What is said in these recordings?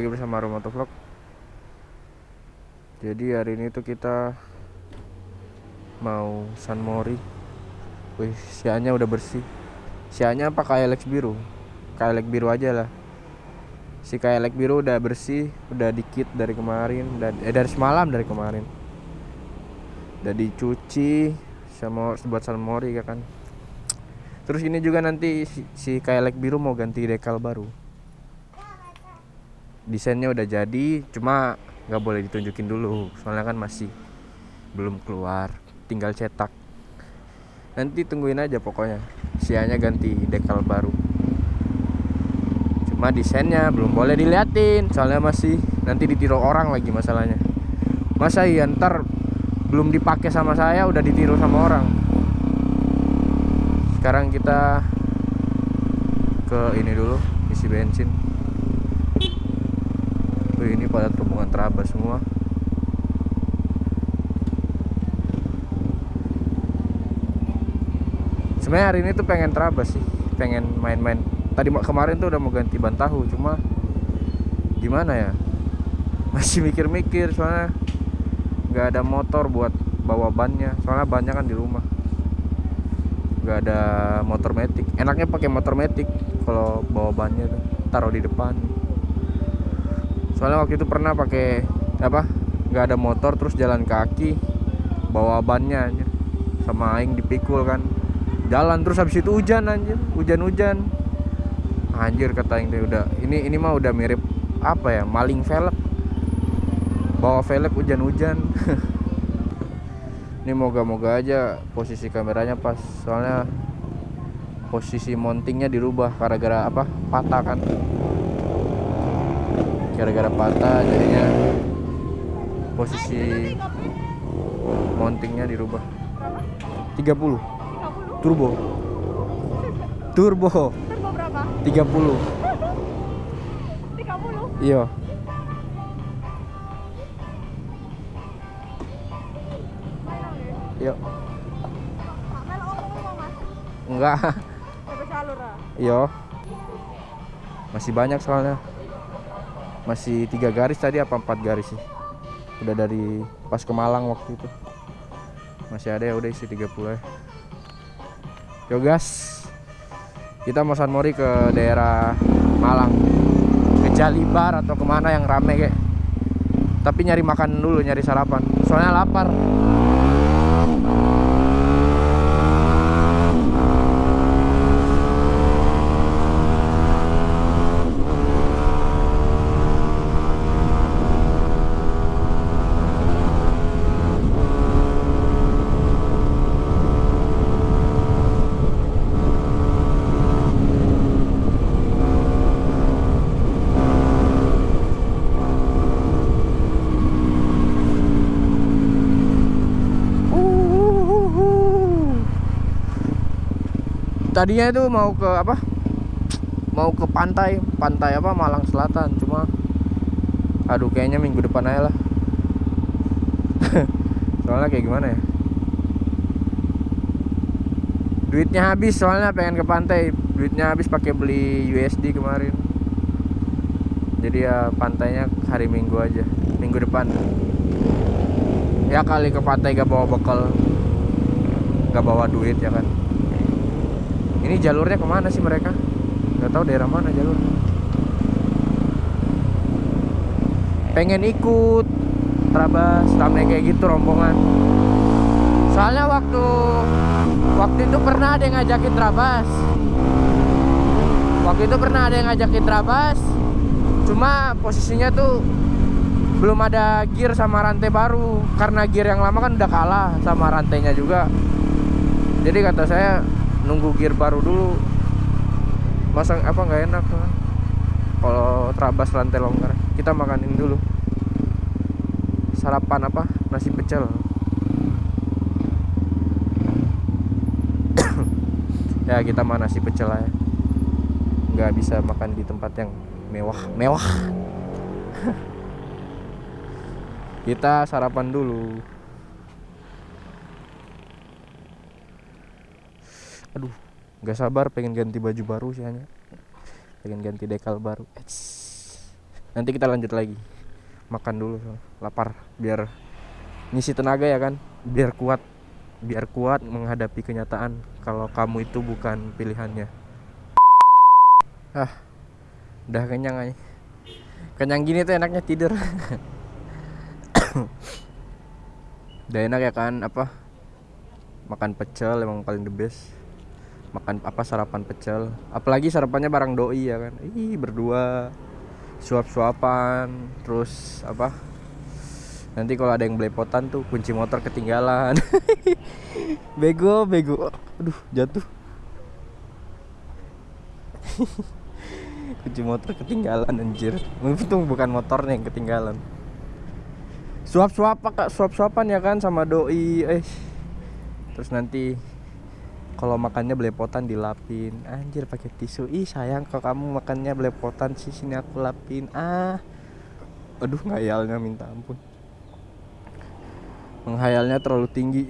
lagi bersama Romoto Vlog. Jadi hari ini tuh kita Mau San Mori. Wih, sianya udah bersih. Sianya apa? Lex biru. Lex biru aja lah. Si Lex biru udah bersih Udah dikit dari kemarin udah, Eh dari semalam dari kemarin. Udah dicuci sama buat San Mori ya kan? Terus ini juga nanti si, si Lex biru mau ganti dekal baru desainnya udah jadi cuma nggak boleh ditunjukin dulu. Soalnya kan masih belum keluar tinggal cetak. Nanti tungguin aja pokoknya. Sianya ganti dekal baru. Cuma desainnya belum boleh diliatin soalnya masih nanti ditiru orang lagi masalahnya. Masa iya ntar belum dipakai sama saya udah ditiru sama orang. Sekarang kita ke ini dulu isi bensin pada rombongan terabas semua. Sebenarnya hari ini tuh pengen terabas sih pengen main-main. Tadi kemarin tuh udah mau ganti ban tahu cuma gimana ya? Masih mikir-mikir soalnya nggak ada motor buat bawa bannya. Soalnya bannya kan di rumah. Nggak ada motor metik. Enaknya pakai motor metik kalau bawa bannya tuh. Taruh di depan soalnya waktu itu pernah pakai apa nggak ada motor terus jalan kaki bawa bannya aja sama aing dipikul kan. Jalan terus habis itu hujan anjir. Hujan-hujan. Anjir kata aing udah ini ini mah udah mirip apa ya maling velg. Bawa velg hujan-hujan. Ini moga-moga aja posisi kameranya pas soalnya posisi mountingnya dirubah gara-gara apa patah kan gara-gara patah jadinya posisi mountingnya dirubah 30 turbo turbo turbo berapa? 30 30? iya Iya. Enggak. Iya. Masih banyak soalnya masih tiga garis tadi apa empat garis sih? Udah dari pas ke Malang waktu itu. Masih ada ya udah isi 30 ya. Yo gas. Kita mau San Mori ke daerah Malang. Ke Jalibar atau ke mana yang rame kayak. Tapi nyari makan dulu nyari sarapan. Soalnya lapar tadinya itu mau ke apa? Mau ke pantai pantai apa? Malang Selatan. Cuma aduh kayaknya minggu depan aja lah. Soalnya kayak gimana ya? Duitnya habis soalnya pengen ke pantai. Duitnya habis pakai beli USD kemarin. Jadi ya pantainya hari minggu aja. Minggu depan. Ya kali ke pantai gak bawa bekal. Gak bawa duit ya kan ini jalurnya ke mana sih mereka? Nggak tahu daerah mana jalur. Pengen ikut terabas ramai kayak gitu rombongan. Soalnya waktu waktu itu pernah ada yang ngajakin terabas waktu itu pernah ada yang ngajakin terabas cuma posisinya tuh belum ada gear sama rantai baru. Karena gear yang lama kan udah kalah sama rantainya juga. Jadi kata saya nunggu gear baru dulu. Masang apa nggak enak kan kalau terabas lantai longgar kita makanin dulu. Sarapan apa? Nasi pecel. Ya kita mah nasi pecel aja nggak bisa makan di tempat yang mewah mewah. Kita sarapan dulu aduh Gak sabar pengen ganti baju baru sih hanya Pengen ganti dekal baru. Eits. Nanti kita lanjut lagi. Makan dulu Lapar Biar ngisi tenaga ya kan? Biar kuat Biar kuat menghadapi kenyataan Kalau kamu itu bukan pilihannya. Ah Udah kenyang aja Kenyang gini tuh enaknya tidur. Udah enak ya kan Apa? Makan pecel emang paling the best makan apa sarapan pecel. Apalagi sarapannya barang doi ya kan. Ih berdua. Suap-suapan terus apa? Nanti kalau ada yang belepotan tuh kunci motor ketinggalan. Bego bego. Aduh jatuh. Kunci motor ketinggalan anjir. Untung bukan motornya yang ketinggalan. Suap-suap kak. Suap-suapan ya kan sama doi. Eh. Terus nanti kalau makannya belepotan dilapin. Anjir pakai tisu. Ih sayang kalau kamu makannya belepotan. Sih sini aku lapin. Ah. Aduh ngayalnya minta ampun. Menghayalnya terlalu tinggi.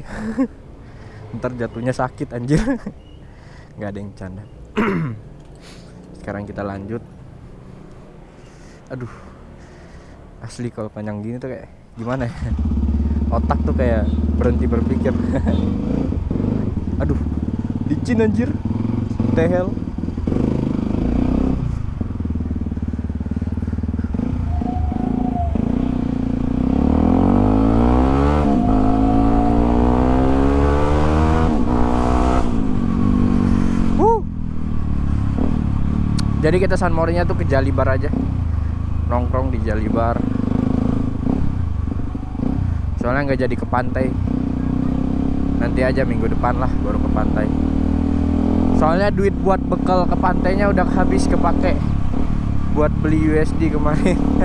Ntar jatuhnya sakit anjir. Nggak ada yang canda sekarang kita lanjut. Aduh. Asli kalau panjang gini tuh kayak gimana ya? Otak tuh kayak berhenti berpikir licin anjir. Tehel. Jadi kita San Morinya tuh ke Jalibar aja. Nongkrong di Jalibar. Soalnya nggak jadi ke pantai. Nanti aja minggu depan lah baru ke pantai soalnya duit buat bekal ke pantainya udah habis kepake buat beli USD kemarin.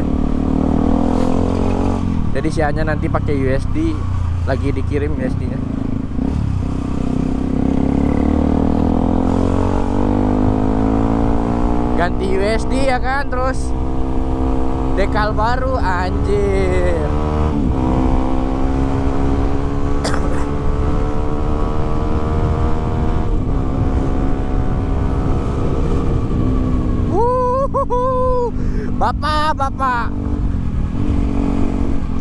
Jadi sianya nanti pakai USD lagi dikirim USD nya ganti USD ya kan terus dekal baru anjir Bapak, bapak.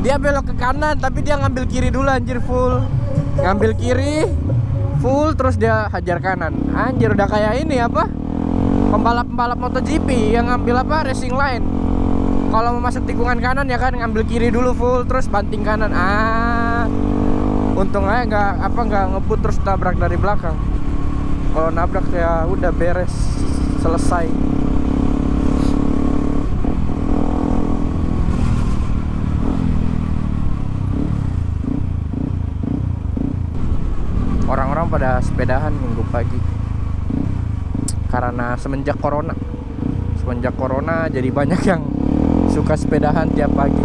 Dia belok ke kanan tapi dia ngambil kiri dulu anjir full. Ngambil kiri full terus dia hajar kanan. Anjir udah kayak ini apa? Pembalap-pembalap MotoGP yang ngambil apa? Racing line. Kalau mau masuk tikungan kanan ya kan ngambil kiri dulu full terus banting kanan. Ah. Untung aja nggak apa nggak ngebut terus tabrak dari belakang. Kalau nabrak ya udah beres selesai. Pada sepedahan minggu pagi. Karena semenjak corona. Semenjak corona jadi banyak yang suka sepedahan tiap pagi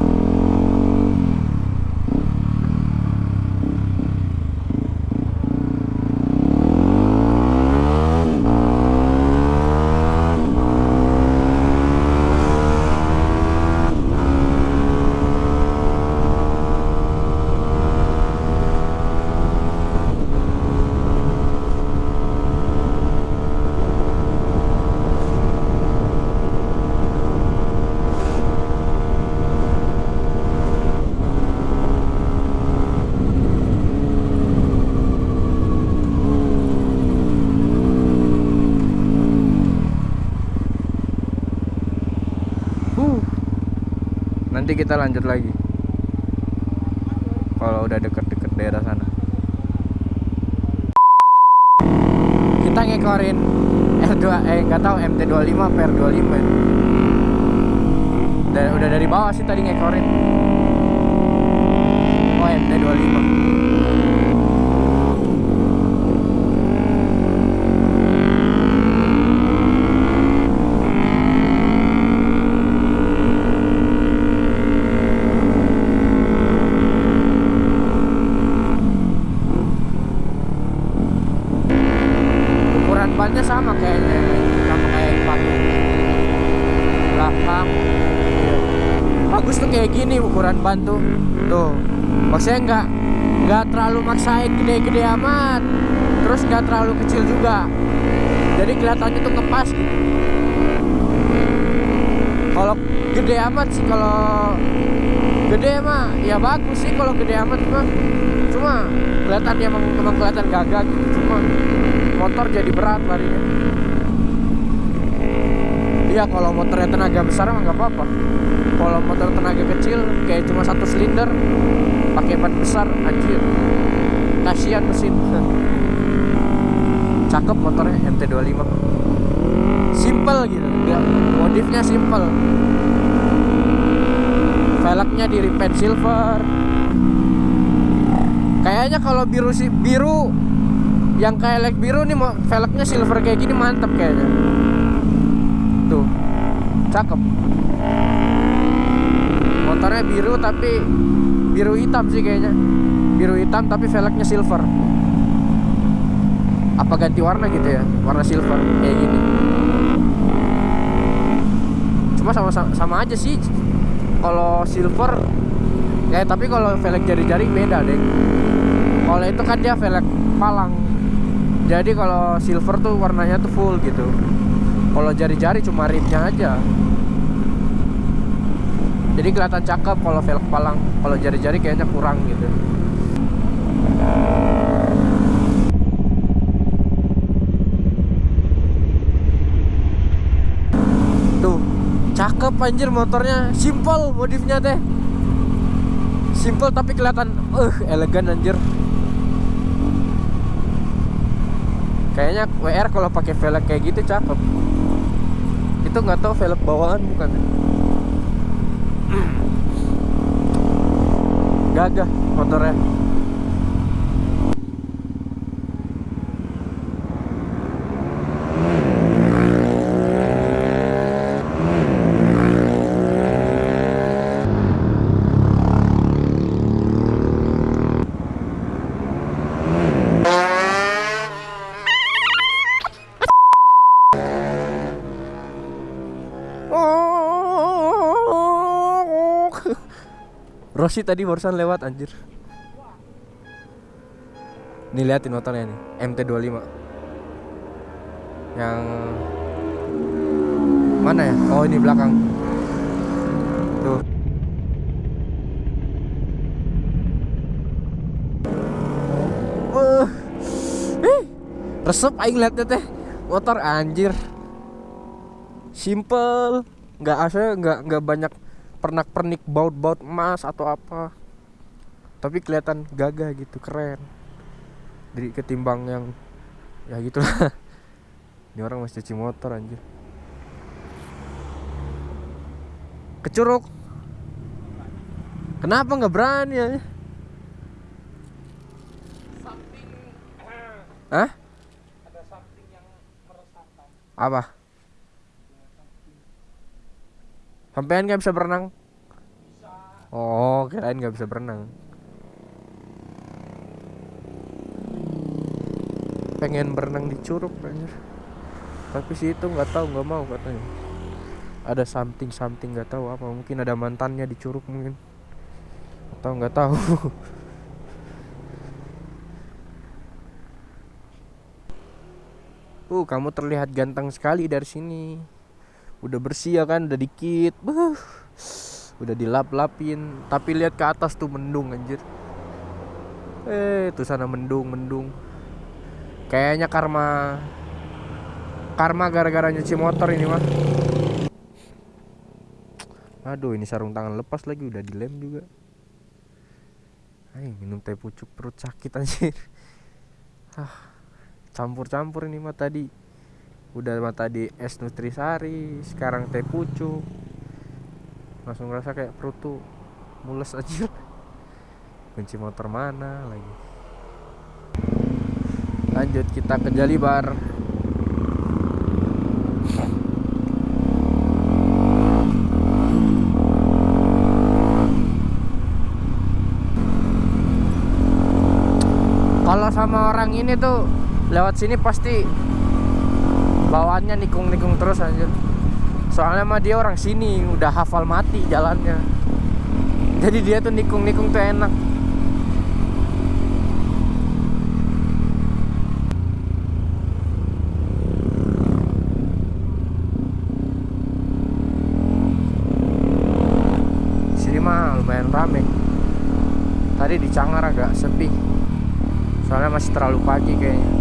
nanti kita lanjut lagi. Kalau udah deket-deket daerah sana. Kita ngekorin R2 eh nggak tahu MT25 per 25 ya. udah, udah dari bawah sih tadi ngekorin oh MT25 sama kayaknya sama kayak yang pakai belakang bagus tuh kayak gini ukuran ban tuh. Tuh. Maksudnya nggak nggak terlalu maksain gede-gede amat. Terus nggak terlalu kecil juga. Jadi kelihatannya tuh ngepas gitu. Kalau gede amat sih kalau gede mah ya bagus sih kalau gede amat mah. Cuma kelihatan ya emang, emang kelihatan gagah gitu. Cuma motor jadi berat larinya iya kalau motornya tenaga besar mah nggak apa-apa. Kalau motor tenaga kecil kayak cuma satu silinder pakai ban besar anjir. Kasihan mesin. Cakep motornya MT25 simple gitu Nggak, modifnya simple. Velgnya di repaint silver. Kayaknya kalau biru sih biru yang kayak like biru nih velgnya silver kayak gini mantep kayaknya cakep. Motornya biru tapi biru hitam sih kayaknya. Biru hitam tapi velgnya silver. Apa ganti warna gitu ya? Warna silver kayak gini. Cuma sama sama aja sih. Kalau silver ya tapi kalau velg jari-jari beda deh kalau itu kan dia velg palang. Jadi kalau silver tuh warnanya tuh full gitu kalau jari-jari cuma rimnya aja. Jadi kelihatan cakep kalau velg palang. Kalau jari-jari kayaknya kurang gitu. Tuh cakep anjir motornya. Simple modifnya teh. Simple tapi kelihatan uh elegan anjir. Kayaknya WR kalau pakai velg kayak gitu cakep itu nggak tahu velg bawaan bukan gagah motornya Rossi tadi barusan lewat anjir. Nih liatin motornya nih, MT25. Yang mana ya? Oh, ini belakang. Tuh. Uh. Resep aing liatnya teh. Motor anjir. Simple, nggak asal nggak nggak banyak pernak-pernik baut-baut emas atau apa. Tapi kelihatan gagah gitu keren. Dari ketimbang yang ya gitu lah. Ini orang masih cuci motor anjir. Kecuruk. Kenapa nggak berani ya? Hah? ada something yang meresahkan. Apa sampean nggak bisa berenang? Bisa oh kirain nggak bisa berenang. Pengen berenang di curug anjir. Tapi sih itu nggak tahu nggak mau katanya. Ada something something nggak tahu apa. Mungkin ada mantannya di curug mungkin. Atau nggak tahu. Uh kamu terlihat ganteng sekali dari sini udah bersih ya kan udah dikit. Buh. udah dilap-lapin. Tapi lihat ke atas tuh mendung anjir. Eh tuh sana mendung mendung. Kayaknya karma karma gara-gara nyuci motor ini mah aduh ini sarung tangan lepas lagi udah dilem juga. Ayo minum teh pucuk perut sakit anjir. Ah campur-campur ini mah tadi udah mah tadi es nutrisari sekarang teh pucuk langsung ngerasa kayak perut tuh mules aja. Kunci motor mana lagi? Lanjut kita ke Jalibar. Kalau sama orang ini tuh lewat sini pasti bawaannya nikung-nikung terus anjir. Soalnya mah dia orang sini udah hafal mati jalannya. Jadi dia tuh nikung-nikung tuh enak. Sini mah lumayan rame. Tadi di Cangar agak sepi. Soalnya masih terlalu pagi kayaknya.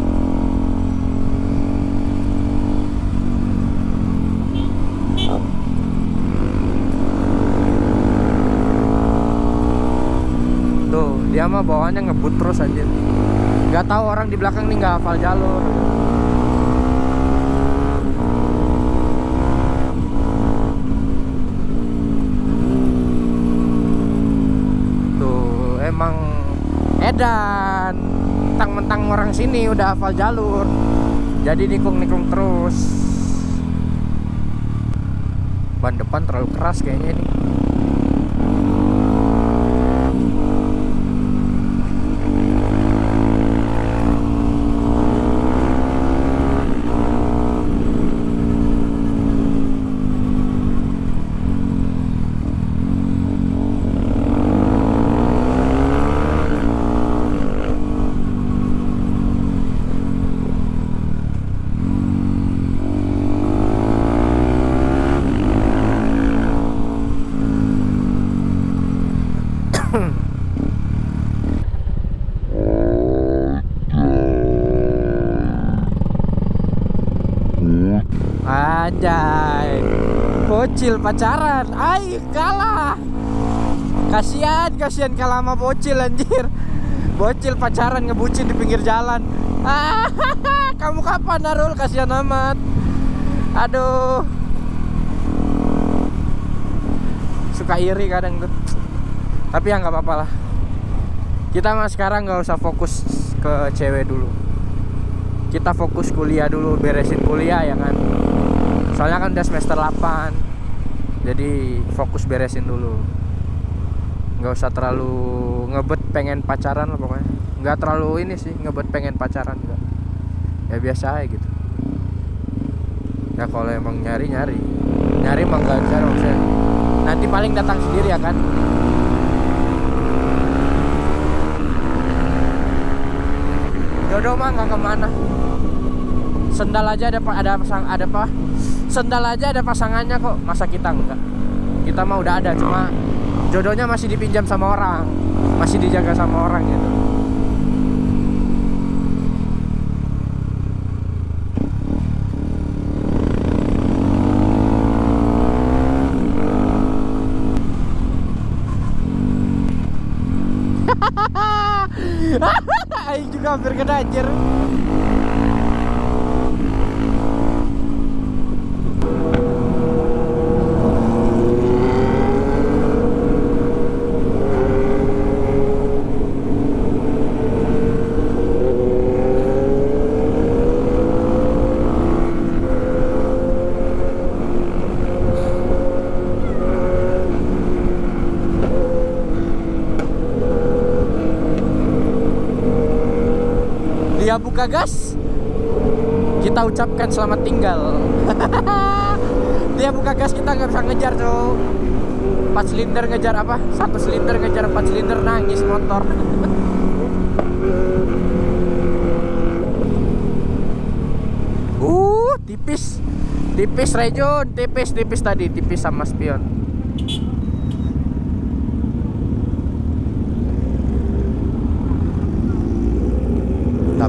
Mah bawaannya ngebut terus aja nggak tahu orang di belakang nih nggak hafal jalur. Tuh emang edan mentang-mentang orang sini udah hafal jalur. Jadi nikung-nikung terus. Ban depan terlalu keras kayaknya ini Anjay. Bocil pacaran. Ay kalah. Kasian kasian kalah sama bocil anjir. Bocil pacaran ngebucin di pinggir jalan. Ah, Kamu kapan Narul kasihan amat. Aduh. Suka iri kadang tuh. Tapi ya nggak apa-apa lah. Kita mah sekarang nggak usah fokus ke cewek dulu. Kita fokus kuliah dulu Beresin kuliah ya kan soalnya kan udah semester 8 jadi fokus beresin dulu. Nggak usah terlalu ngebet pengen pacaran lah pokoknya. Nggak terlalu ini sih ngebet pengen pacaran enggak ya biasa aja gitu. Ya kalau emang nyari nyari. Nyari emang nggak bisa maksudnya. Nanti paling datang sendiri ya kan? Jodoh mah nggak ke mana. Sendal aja ada ada ada apa sendal aja ada pasangannya kok. Masa kita enggak? Kita mah udah ada cuma jodohnya masih dipinjam sama orang. Masih dijaga sama orang gitu. Aing juga hampir kena anjir dia buka gas kita ucapkan selamat tinggal. Dia buka gas kita nggak bisa ngejar tuh empat silinder ngejar apa? Satu silinder ngejar empat silinder. Nangis motor. Uh tipis. Tipis Rejon tipis tipis tadi. Tipis sama spion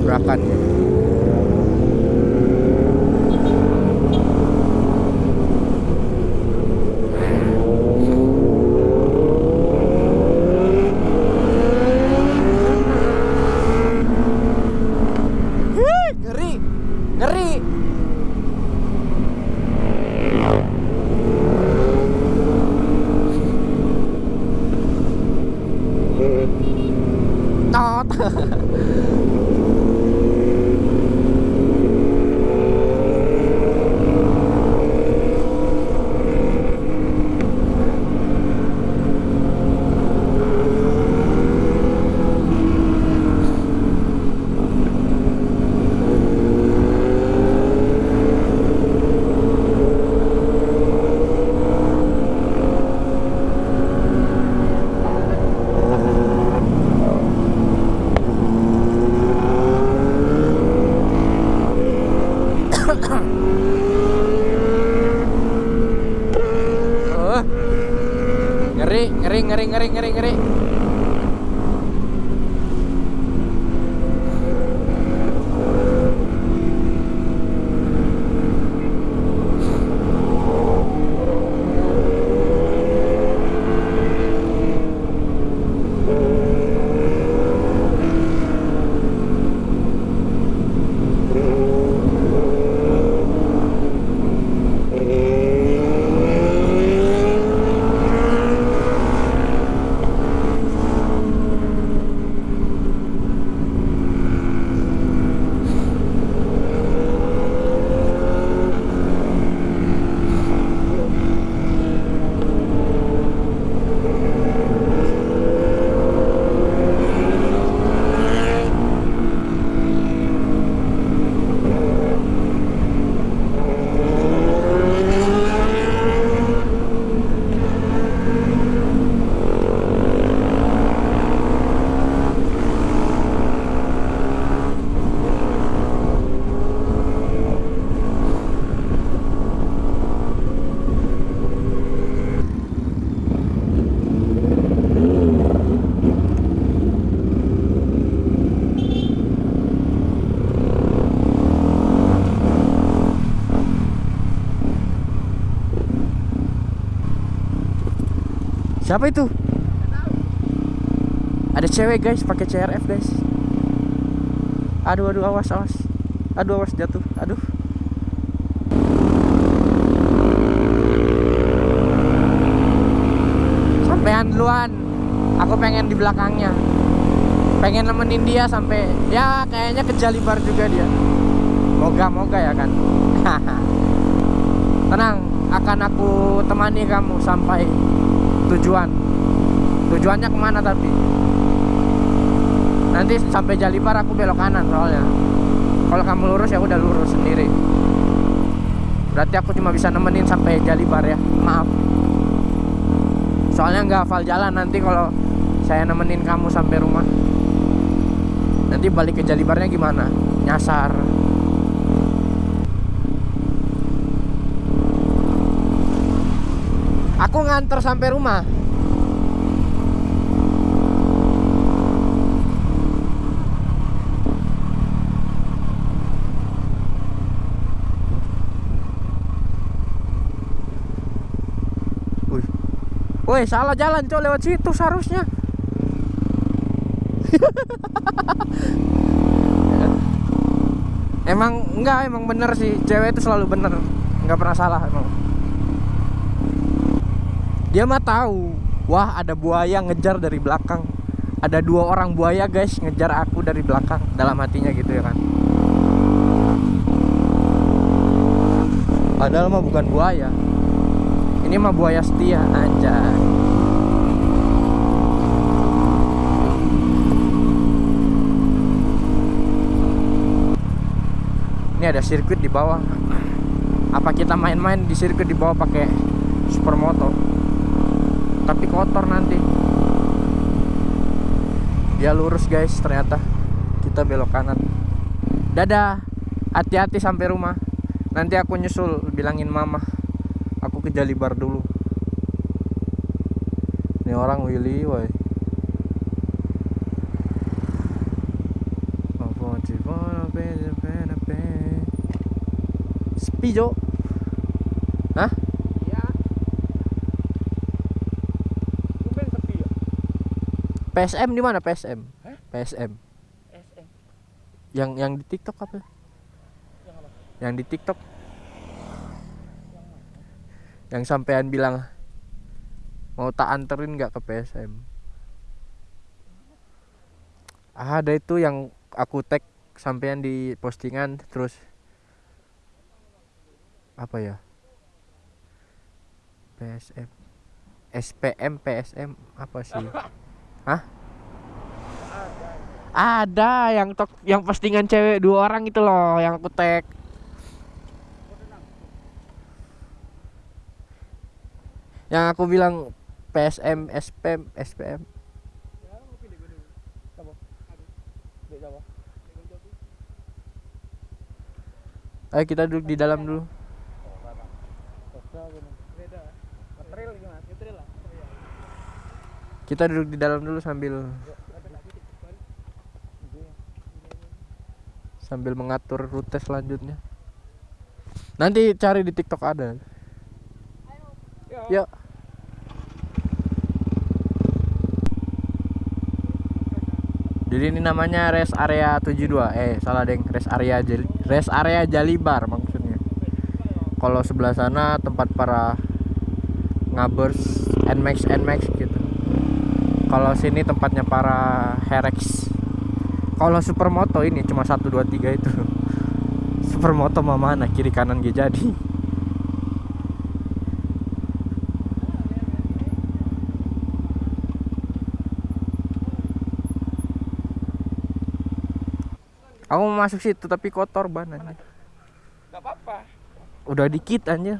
tabrakan Siapa itu? Ada cewek guys, pakai CRF guys. Aduh aduh awas awas. Aduh awas jatuh. Aduh. Sampean duluan. Aku pengen di belakangnya. Pengen nemenin dia sampai ya kayaknya ke Jalibar juga dia. Moga-moga ya kan. Tenang, akan aku temani kamu sampai tujuan. Tujuannya ke mana tapi? Nanti sampai Jalipar aku belok kanan soalnya. Kalau kamu lurus ya udah lurus sendiri. Berarti aku cuma bisa nemenin sampai Jalipar ya. Maaf. Soalnya nggak hafal jalan nanti kalau saya nemenin kamu sampai rumah. Nanti balik ke Jalibarnya gimana? Nyasar aku nganter sampai rumah. Woi, salah jalan, Cok, lewat situ seharusnya. emang enggak, emang bener sih. Cewek itu selalu bener. Enggak pernah salah emang. Dia mah tahu. Wah, ada buaya ngejar dari belakang. Ada dua orang buaya, guys, ngejar aku dari belakang. Dalam hatinya gitu ya kan. Padahal mah bukan buaya. Ini mah buaya setia aja. Ini ada sirkuit di bawah. Apa kita main-main di sirkuit di bawah pakai supermoto? Tapi kotor nanti. Dia lurus guys, ternyata kita belok kanan. Dadah. Hati-hati sampai rumah. Nanti aku nyusul bilangin mama aku ke Jalibar dulu ini orang Willy woi sepi Jo Hah? Iya. Tumben sepi ya. PSM di mana PSM? Hah? PSM SM. yang yang di TikTok apa? Yang apa? Yang di TikTok yang sampean bilang mau tak anterin nggak ke PSM ada itu yang aku tag sampean di postingan terus apa ya PSM SPM PSM apa sih Hah? Ada yang tok yang postingan cewek dua orang itu loh yang aku tag. Yang aku bilang PSM, SPM, SPM. Ayo kita duduk di dalam dulu. Beda. Ngetril gimana? Ngetril lah. Iya. Kita duduk di dalam dulu sambil sambil mengatur rute selanjutnya. Nanti cari di TikTok ada. Yuk. Jadi ini namanya rest area 72. Eh, salah deng. Rest area Jali- rest area Jalibar maksudnya. Kalau sebelah sana tempat para ngabers Nmax Nmax gitu. Kalau sini tempatnya para Herex. Kalau supermoto ini cuma 1 2 3 itu. Supermoto mah mana kiri kanan gak jadi. Aku mau masuk situ tapi kotor banget. Apa-apa. Udah dikit anjir.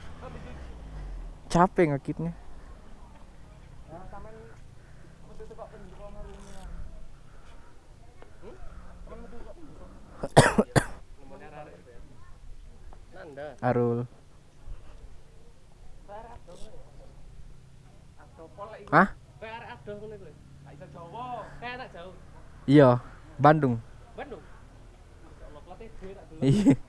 Capek ngakitnya. Nanda. Arul. Astopol lagi. Hah? Kayak arek adoh ngono iku lho. Gak iso Jawa. Kayak anak jauh. Iya, Bandung. Bandung. Ya. Iya.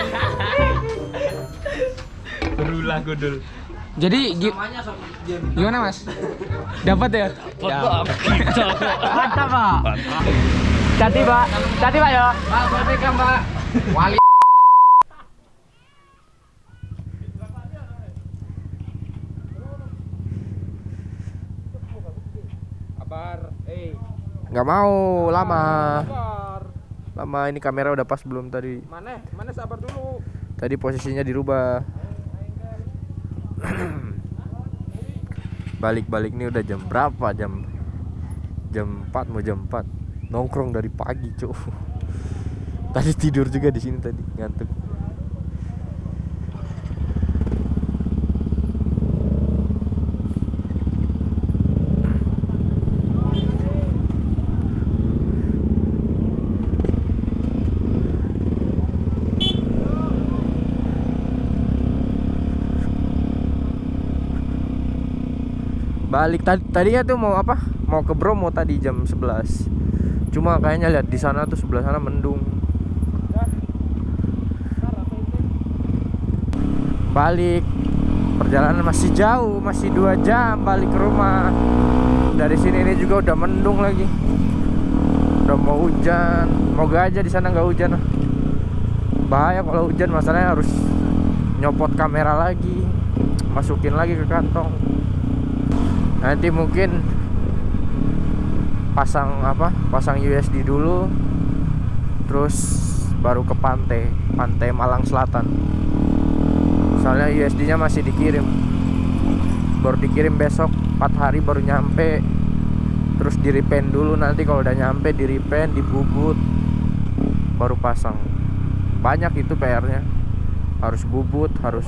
Berulah gundul. Jadi gi- gimana mas? Dapat ya? Mantap, Pak. Cati pak, cati pak ya. Pak, berarti kan, Pak. Wali Kabar, eh. Nggak mau lama. Lama ini kamera udah pas belum tadi. Mana? Mana sabar dulu. Tadi posisinya dirubah. Balik-balik nih udah jam berapa? Jam jam 4 mau jam 4. Nongkrong dari pagi, Cuk. Tadi tidur juga di sini tadi, ngantuk. Balik tadi tadinya tuh mau apa? Mau ke Bromo tadi jam 11. Cuma kayaknya lihat di sana tuh sebelah sana mendung. Balik perjalanan masih jauh, masih dua jam balik ke rumah. Dari sini ini juga udah mendung lagi. Udah mau hujan. Moga aja di sana nggak hujan. ah. Bahaya kalau hujan masalahnya harus nyopot kamera lagi, masukin lagi ke kantong nanti mungkin pasang apa pasang USD dulu terus baru ke pantai pantai Malang Selatan. Soalnya USD nya masih dikirim. Baru dikirim besok 4 hari baru nyampe. Terus di repaint dulu nanti kalau udah nyampe di repaint dibubut baru pasang. Banyak itu PR nya harus bubut harus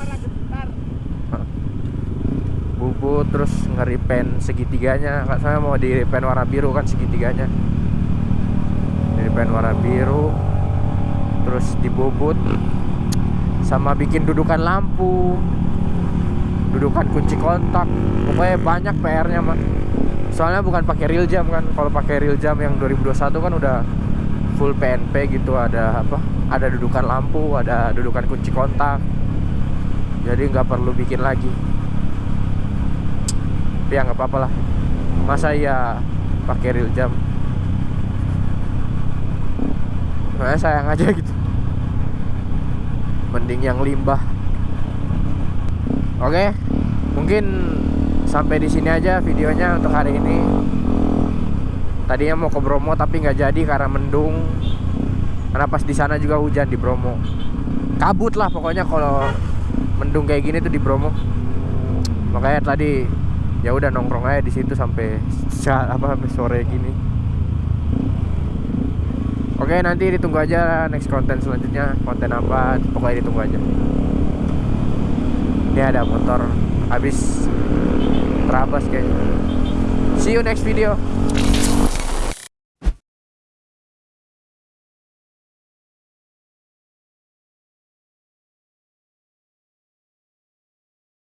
bubut terus ngeripen segitiganya. Kak saya mau di repen warna biru kan segitiganya. Di repen warna biru terus dibubut sama bikin dudukan lampu dudukan kunci kontak. Pokoknya banyak PR-nya mah soalnya bukan pakai real jam kan. Kalau pakai real jam yang 2021 kan udah full PNP gitu ada apa? Ada dudukan lampu ada dudukan kunci kontak. Jadi nggak perlu bikin lagi tapi ya nggak apa-apa lah. Masa ya pakai real jam? Soalnya sayang aja gitu. Mending yang limbah. Oke mungkin sampai di sini aja videonya untuk hari ini. Tadinya mau ke Bromo tapi nggak jadi karena mendung. Karena pas di sana juga hujan di Bromo. Kabut lah pokoknya kalau mendung kayak gini tuh di Bromo. Makanya tadi ya udah nongkrong aja di situ sampai sa- apa sampai sore gini. Oke nanti ditunggu aja next konten selanjutnya. Konten apa pokoknya ditunggu aja. Ini ada motor habis terabas kayaknya. See you next video